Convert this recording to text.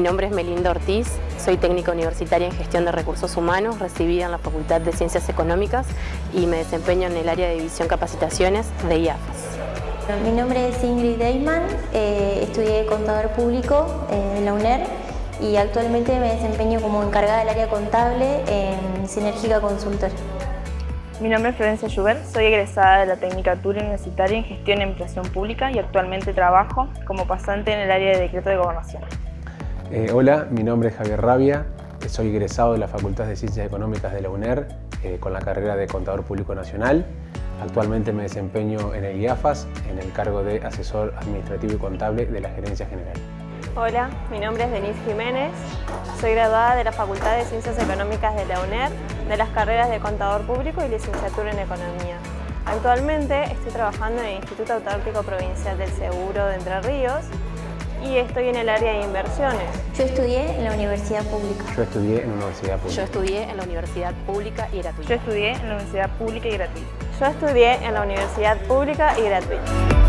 nombre es Melinda Ortiz, soy técnica universitaria en gestión de recursos humanos, recibida en la Facultad de Ciencias Económicas y me desempeño en el área de división capacitaciones de IAFAS. Mi nombre es Ingrid Deiman, eh, estudié contador público eh, en la UNER y actualmente me desempeño como encargada del área contable en Sinérgica Consultor. Mi nombre es Florencia Schubert, soy egresada de la Tecnicatura Universitaria en Gestión y Administración Pública y actualmente trabajo como pasante en el área de Decreto de Gobernación. Eh, hola, mi nombre es Javier Rabia, soy egresado de la Facultad de Ciencias Económicas de la UNER eh, con la carrera de Contador Público Nacional. Actualmente me desempeño en el IAFAS en el cargo de Asesor Administrativo y Contable de la Gerencia General. Hola, mi nombre es Denise Jiménez, soy graduada de la Facultad de Ciencias Económicas de la UNER, de las carreras de Contador Público y Licenciatura en Economía. Actualmente estoy trabajando en el Instituto Autárquico Provincial del Seguro de Entre Ríos y estoy en el área de inversiones. Yo estudié en la universidad pública. Yo estudié en la universidad pública. Yo estudié en la universidad pública y gratuita. Yo estudié en la universidad pública y gratuita. Yo estudié en la universidad pública y gratuita.